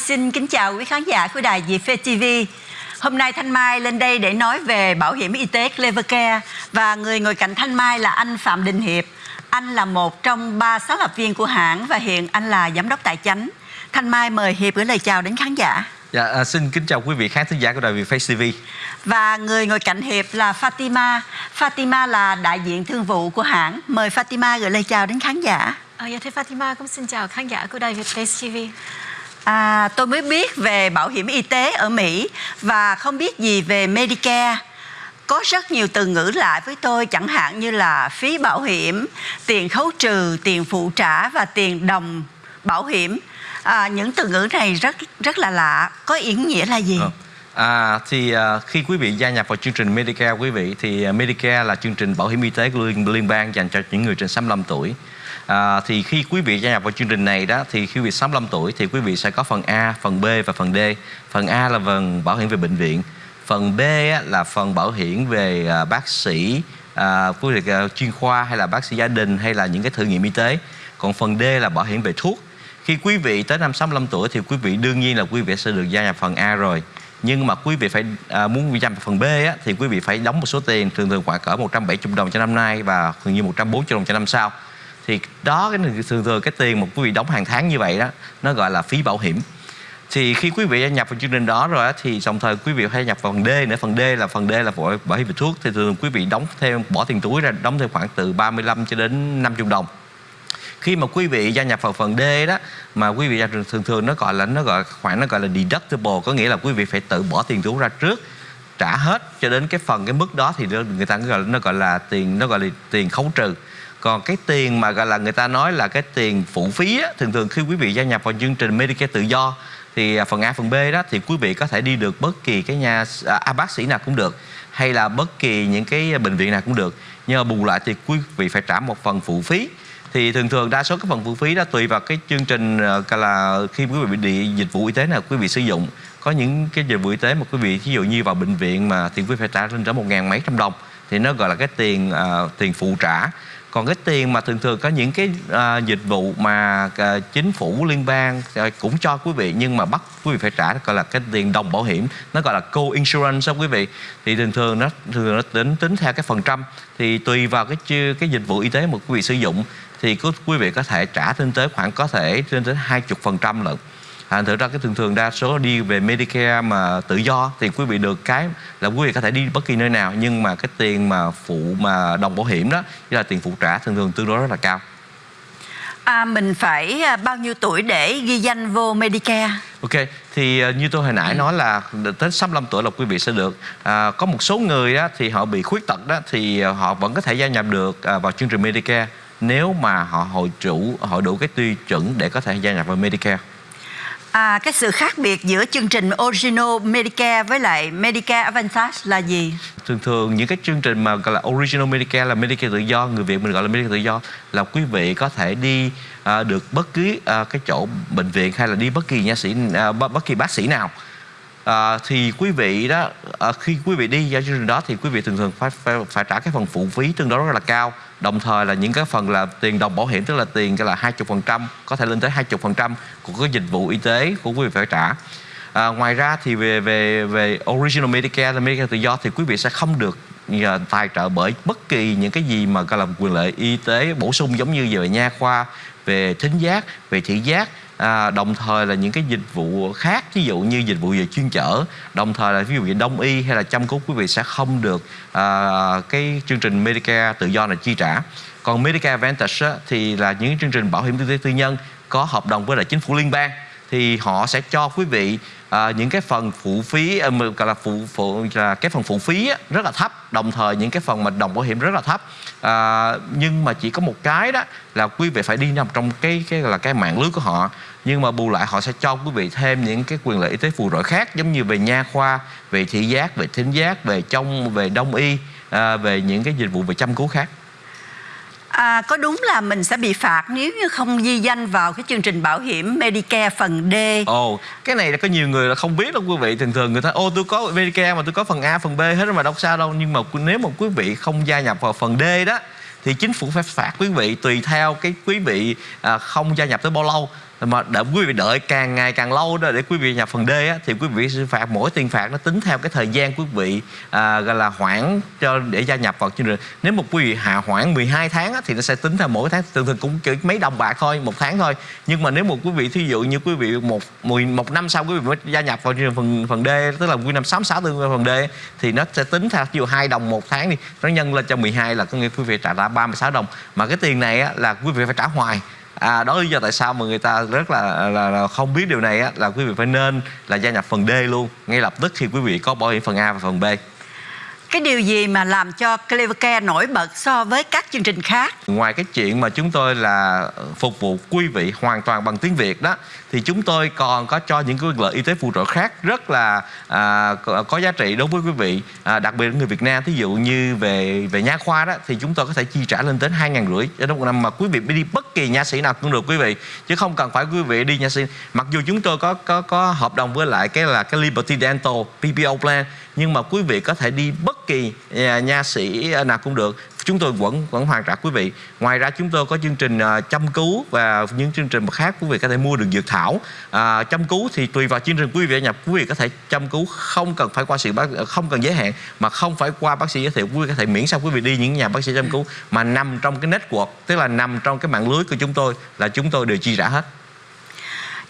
xin kính chào quý khán giả của đài Việt Phê TV. Hôm nay Thanh Mai lên đây để nói về bảo hiểm y tế Clevercare và người ngồi cạnh Thanh Mai là anh Phạm Đình Hiệp. Anh là một trong ba sáng lập viên của hãng và hiện anh là giám đốc tài chánh. Thanh Mai mời Hiệp gửi lời chào đến khán giả. Dạ, à, xin kính chào quý vị khán thính giả của đài Việt Face TV. Và người ngồi cạnh Hiệp là Fatima. Fatima là đại diện thương vụ của hãng. Mời Fatima gửi lời chào đến khán giả. À, dạ thưa Fatima cũng xin chào khán giả của đài Việt Face TV. À, tôi mới biết về bảo hiểm y tế ở Mỹ và không biết gì về Medicare. Có rất nhiều từ ngữ lạ với tôi chẳng hạn như là phí bảo hiểm, tiền khấu trừ, tiền phụ trả và tiền đồng bảo hiểm. À, những từ ngữ này rất rất là lạ. Có ý nghĩa là gì? À À, thì uh, khi quý vị gia nhập vào chương trình Medicare quý vị thì uh, Medicare là chương trình bảo hiểm y tế của liên, liên bang dành cho những người trên 65 tuổi. À, thì khi quý vị gia nhập vào chương trình này đó thì khi quý vị 65 tuổi thì quý vị sẽ có phần A, phần B và phần D. Phần A là phần bảo hiểm về bệnh viện, phần B là phần bảo hiểm về uh, bác sĩ, uh, quý vị uh, chuyên khoa hay là bác sĩ gia đình hay là những cái thử nghiệm y tế. Còn phần D là bảo hiểm về thuốc. Khi quý vị tới năm 65 tuổi thì quý vị đương nhiên là quý vị sẽ được gia nhập phần A rồi nhưng mà quý vị phải à, muốn dành phần B á, thì quý vị phải đóng một số tiền thường thường khoảng cỡ 170 đồng cho năm nay và thường như 140 đồng cho năm sau. Thì đó cái thường thường cái tiền mà quý vị đóng hàng tháng như vậy đó nó gọi là phí bảo hiểm. Thì khi quý vị nhập vào chương trình đó rồi thì đồng thời quý vị phải nhập vào phần D nữa. Phần D là phần D là bảo hiểm về thuốc. Thì thường quý vị đóng thêm bỏ tiền túi ra đóng thêm khoảng từ 35 cho đến 50 đồng khi mà quý vị gia nhập vào phần D đó mà quý vị gia thường thường nó gọi là nó gọi khoản nó gọi là deductible có nghĩa là quý vị phải tự bỏ tiền túi ra trước trả hết cho đến cái phần cái mức đó thì người ta gọi nó gọi là tiền nó gọi là tiền khấu trừ. Còn cái tiền mà gọi là người ta nói là cái tiền phụ phí á, thường thường khi quý vị gia nhập vào chương trình Medicare tự do thì à, phần A phần B đó thì quý vị có thể đi được bất kỳ cái nhà à, à bác sĩ nào cũng được hay là bất kỳ những cái à, bệnh viện nào cũng được. Nhưng mà bù lại thì quý vị phải trả một phần phụ phí thì thường thường đa số các phần phụ phí đó tùy vào cái chương trình ờ, là khi quý vị bị đi dịch vụ y tế nào quý vị sử dụng. Có những cái dịch vụ y tế mà quý vị ví dụ như vào bệnh viện mà thì quý vị phải trả lên trở một ngàn mấy trăm đồng thì nó gọi là cái tiền uh, tiền phụ trả. Còn cái tiền mà thường thường có những cái uh, dịch vụ mà uh, chính phủ liên bang uh, cũng cho quý vị nhưng mà bắt quý vị phải trả gọi là cái tiền đồng bảo hiểm nó gọi là co-insurance đó quý vị. Thì thường thường nó thường nó tính tính theo cái phần trăm. Thì tùy vào cái cái dịch vụ y tế mà quý vị sử dụng thì quý vị có thể trả lên tới khoảng có thể lên tới hai chục phần trăm lận à, thực ra cái thường thường đa số đi về Medicare mà tự do thì quý vị được cái là quý vị có thể đi bất kỳ nơi nào nhưng mà cái tiền mà phụ mà đồng bảo hiểm đó như là tiền phụ trả thường thường tương đối rất là cao À, mình phải à, bao nhiêu tuổi để ghi danh vô Medicare? Ok, thì à, như tôi hồi nãy ừ. nói là tới 65 tuổi là quý vị sẽ được à, Có một số người đó thì họ bị khuyết tật đó thì họ vẫn có thể gia nhập được à, vào chương trình Medicare Nếu mà họ hội chủ, họ đủ cái tiêu chuẩn để có thể gia nhập vào Medicare? À, cái sự khác biệt giữa chương trình Original Medicare với lại Medicare Advantage là gì? Thường thường những cái chương trình mà gọi là Original Medicare là Medicare tự do, người Việt mình gọi là Medicare tự do là quý vị có thể đi à, được bất cứ à, cái chỗ bệnh viện hay là đi bất kỳ nha sĩ à, bất kỳ bác sĩ nào. À, thì quý vị đó à, khi quý vị đi vào chương trình đó thì quý vị thường thường phải, phải phải trả cái phần phụ phí tương đối rất là cao đồng thời là những cái phần là tiền đồng bảo hiểm tức là tiền cái là hai chục phần trăm có thể lên tới hai chục phần trăm của cái dịch vụ y tế của quý vị phải trả. À, ngoài ra thì về về về original Medicare là Medicare tự do thì quý vị sẽ không được à, tài trợ bởi bất kỳ những cái gì mà gọi là quyền lợi y tế bổ sung giống như về nha khoa về thính giác về thị giác à, đồng thời là những cái dịch vụ khác ví dụ như dịch vụ về chuyên chở đồng thời là ví dụ như đông y hay là chăm cứu quý vị sẽ không được à, cái chương trình Medicare tự do là chi trả. Còn Medicare Advantage á, thì là những chương trình bảo hiểm y tế tư nhân có hợp đồng với lại chính phủ liên bang thì họ sẽ cho quý vị à, những cái phần phụ phí à, gọi là phụ phụ là cái phần phụ phí á, rất là thấp đồng thời những cái phần mà đồng bảo hiểm rất là thấp. À, nhưng mà chỉ có một cái đó là quý vị phải đi nằm trong cái cái là cái mạng lưới của họ nhưng mà bù lại họ sẽ cho quý vị thêm những cái quyền lợi y tế phù trợ khác giống như về nha khoa về thị giác về thính giác về trong về đông y à, về những cái dịch vụ về chăm cứu khác À, có đúng là mình sẽ bị phạt nếu như không ghi danh vào cái chương trình bảo hiểm Medicare phần D? Ồ, oh, cái này là có nhiều người là không biết đâu quý vị. Thường thường người ta, ô tôi có Medicare mà tôi có phần A, phần B hết mà đâu sao đâu. Nhưng mà nếu mà quý vị không gia nhập vào phần D đó thì chính phủ phải phạt quý vị tùy theo cái quý vị à, không gia nhập tới bao lâu mà để quý vị đợi càng ngày càng lâu đó để quý vị nhập phần D á, thì quý vị sẽ phạt mỗi tiền phạt nó tính theo cái thời gian quý vị à, gọi là hoãn cho để gia nhập vào chương trình. Nếu một quý vị hạ hoãn 12 tháng á, thì nó sẽ tính theo mỗi tháng thường thường cũng chỉ mấy đồng bạc thôi một tháng thôi. Nhưng mà nếu một quý vị thí dụ như quý vị một một năm sau quý vị mới gia nhập vào chương trình phần phần D tức là quy năm 66 tương phần D thì nó sẽ tính theo ví dụ hai đồng một tháng đi nó nhân lên cho 12 là có nghĩa quý vị trả ra 36 đồng. Mà cái tiền này á, là quý vị phải trả hoài. À, đó lý do tại sao mà người ta rất là, là, là không biết điều này á, là quý vị phải nên là gia nhập phần D luôn. Ngay lập tức khi quý vị có bảo hiểm phần A và phần B cái điều gì mà làm cho Clevercare nổi bật so với các chương trình khác? Ngoài cái chuyện mà chúng tôi là phục vụ quý vị hoàn toàn bằng tiếng Việt đó thì chúng tôi còn có cho những cái lợi y tế phụ trợ khác rất là à, có giá trị đối với quý vị à, đặc biệt là người Việt Nam. Thí dụ như về về nha khoa đó thì chúng tôi có thể chi trả lên đến hai ngàn rưỡi trong một năm mà quý vị đi bất kỳ nha sĩ nào cũng được quý vị. Chứ không cần phải quý vị đi nha sĩ. Mặc dù chúng tôi có có có hợp đồng với lại cái là cái Liberty Dental PPO plan nhưng mà quý vị có thể đi bất kỳ nhà, nha sĩ à, nào cũng được. Chúng tôi vẫn vẫn hoàn trả quý vị. Ngoài ra chúng tôi có chương trình à, chăm cứu và những chương trình khác quý vị có thể mua được dược thảo. À, chăm cứu thì tùy vào chương trình quý vị nhập quý vị có thể chăm cứu không cần phải qua sự bác à, không cần giới hạn mà không phải qua bác sĩ giới thiệu. Quý vị có thể miễn sao quý vị đi những nhà bác sĩ chăm cứu mà nằm trong cái network tức là nằm trong cái mạng lưới của chúng tôi là chúng tôi đều chi trả hết.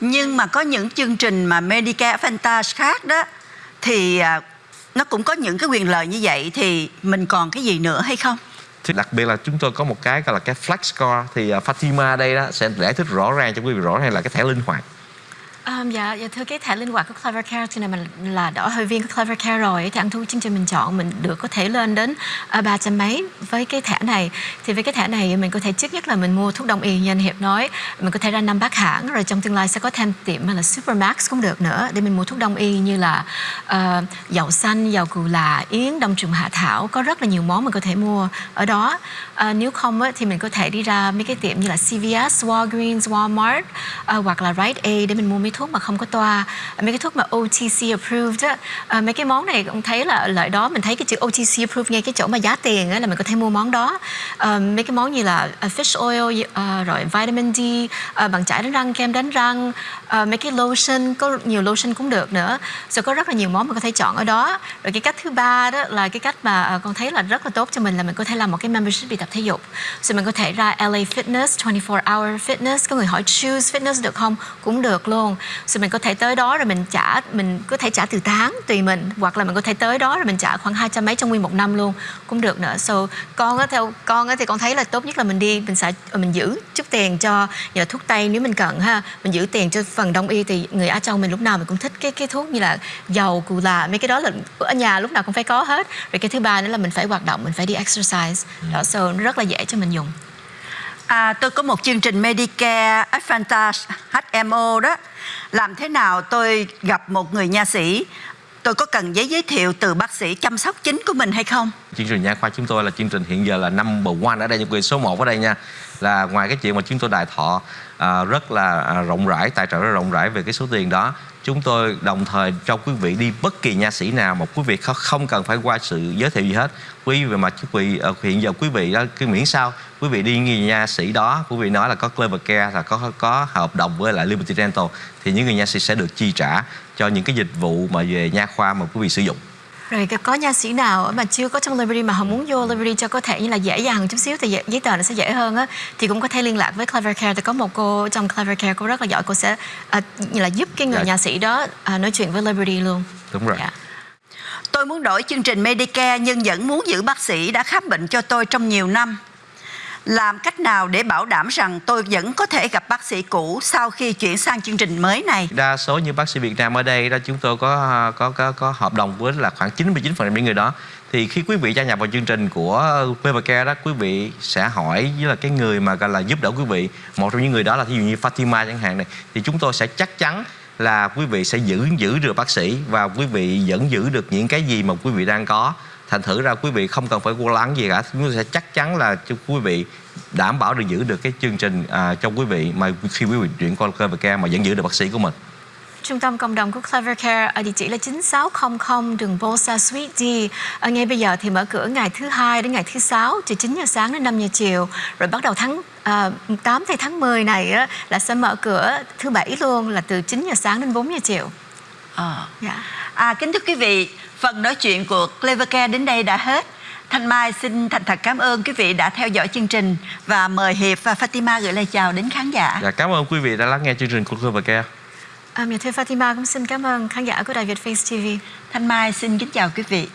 Nhưng mà có những chương trình mà Medicare Advantage khác đó thì nó cũng có những cái quyền lợi như vậy thì mình còn cái gì nữa hay không? thì đặc biệt là chúng tôi có một cái gọi là cái flex score thì à, Fatima đây đó sẽ giải thích rõ ràng cho quý vị rõ ràng là cái thẻ linh hoạt Um, dạ, dạ thưa cái thẻ linh hoạt của Clever Care thì này mình là đỏ hội viên của Clever Care rồi. Thì ăn thu chương trình mình chọn mình được có thể lên đến ba ba trăm mấy với cái thẻ này. Thì với cái thẻ này mình có thể trước nhất là mình mua thuốc đông y như anh Hiệp nói mình có thể ra năm bác hãng rồi trong tương lai sẽ có thêm tiệm là Supermax cũng được nữa để mình mua thuốc đông y như là uh, dầu xanh, dầu cù là, yến, đông trùng hạ thảo. Có rất là nhiều món mình có thể mua ở đó. Uh, nếu không á, thì mình có thể đi ra mấy cái tiệm như là CVS, Walgreens, Walmart uh, hoặc là Rite Aid để mình mua mấy thuốc mà không có toa mấy cái thuốc mà OTC approved á à, mấy cái món này cũng thấy là lợi đó mình thấy cái chữ OTC approved ngay cái chỗ mà giá tiền á là mình có thể mua món đó. À, mấy cái món như là à, fish oil à, rồi vitamin D à, bằng chải đánh răng kem đánh răng à, mấy cái lotion có nhiều lotion cũng được nữa. Rồi có rất là nhiều món mình có thể chọn ở đó. Rồi cái cách thứ ba đó là cái cách mà à, con thấy là rất là tốt cho mình là mình có thể làm một cái membership đi tập thể dục. Rồi mình có thể ra LA Fitness 24 hour fitness. Có người hỏi choose fitness được không? Cũng được luôn. Rồi mình có thể tới đó rồi mình trả mình có thể trả từ tháng tùy mình. Hoặc là mình có thể tới đó rồi mình trả khoảng hai trăm mấy trong nguyên một năm luôn. Cũng được nữa. So con á theo con á thì con thấy là tốt nhất là mình đi mình sẽ ờ, mình giữ chút tiền cho nhờ thuốc tây nếu mình cần ha. Mình giữ tiền cho phần đông y thì người Á Châu mình lúc nào mình cũng thích cái cái thuốc như là dầu cù là mấy cái đó là ở nhà lúc nào cũng phải có hết. Rồi cái thứ ba nữa là mình phải hoạt động mình phải đi exercise. Đó so nó rất là dễ cho mình dùng. À, tôi có một chương trình Medicare Advantage HMO đó. Làm thế nào tôi gặp một người nha sĩ? Tôi có cần giấy giới thiệu từ bác sĩ chăm sóc chính của mình hay không? Chương trình nha khoa chúng tôi là chương trình hiện giờ là number one ở đây những quyền số 1 ở đây nha là ngoài cái chuyện mà chúng tôi đại thọ à, rất là à, rộng rãi tài trợ rất rộng rãi về cái số tiền đó chúng tôi đồng thời cho quý vị đi bất kỳ nha sĩ nào mà quý vị không cần phải qua sự giới thiệu gì hết. Quý vị mà quý vị ờ, hiện giờ quý vị đó cái miễn sao quý vị đi người nha sĩ đó quý vị nói là có Clever Care là có có hợp đồng với lại Liberty Dental thì những người nha sĩ sẽ được chi trả cho những cái dịch vụ mà về nha khoa mà quý vị sử dụng rồi có nha sĩ nào mà chưa có trong Liberty mà họ muốn vô Liberty cho có thể như là dễ dàng chút xíu thì giấy tờ nó sẽ dễ hơn á thì cũng có thể liên lạc với Clever Care thì có một cô trong Clever Care cô rất là giỏi cô sẽ uh, như là giúp cái người dạ. nha sĩ đó uh, nói chuyện với Liberty luôn đúng rồi dạ. Tôi muốn đổi chương trình Medicare nhưng vẫn muốn giữ bác sĩ đã khám bệnh cho tôi trong nhiều năm làm cách nào để bảo đảm rằng tôi vẫn có thể gặp bác sĩ cũ sau khi chuyển sang chương trình mới này? Đa số như bác sĩ Việt Nam ở đây đó chúng tôi có có có, có hợp đồng với là khoảng 99% những người đó. Thì khi quý vị gia nhập vào chương trình của PVK đó quý vị sẽ hỏi với là cái người mà gọi là giúp đỡ quý vị. Một trong những người đó là ví dụ như Fatima chẳng hạn này. Thì chúng tôi sẽ chắc chắn là quý vị sẽ giữ giữ được bác sĩ và quý vị vẫn giữ được những cái gì mà quý vị đang có thành thử ra quý vị không cần phải lo lắng gì cả chúng tôi sẽ chắc chắn là cho quý vị đảm bảo được giữ được cái chương trình à, cho quý vị mà khi quý vị chuyển qua KVK mà vẫn giữ được bác sĩ của mình trung tâm cộng đồng của Clever Care ở địa chỉ là 9600 đường Bosa Suite D. Ở ngay bây giờ thì mở cửa ngày thứ hai đến ngày thứ sáu từ 9 giờ sáng đến 5 giờ chiều. Rồi bắt đầu tháng à, 8 thì tháng 10 này á, là sẽ mở cửa thứ bảy luôn là từ 9 giờ sáng đến 4 giờ chiều. Ờ. Dạ. À, kính thưa quý vị, phần nói chuyện của Clevercare đến đây đã hết. Thanh Mai xin thành thật cảm ơn quý vị đã theo dõi chương trình và mời Hiệp và Fatima gửi lời chào đến khán giả. Dạ, cảm ơn quý vị đã lắng nghe chương trình của Clovercare. À, thưa Fatima cũng xin cảm ơn khán giả của Đài Việt Face TV. Thanh Mai xin kính chào quý vị.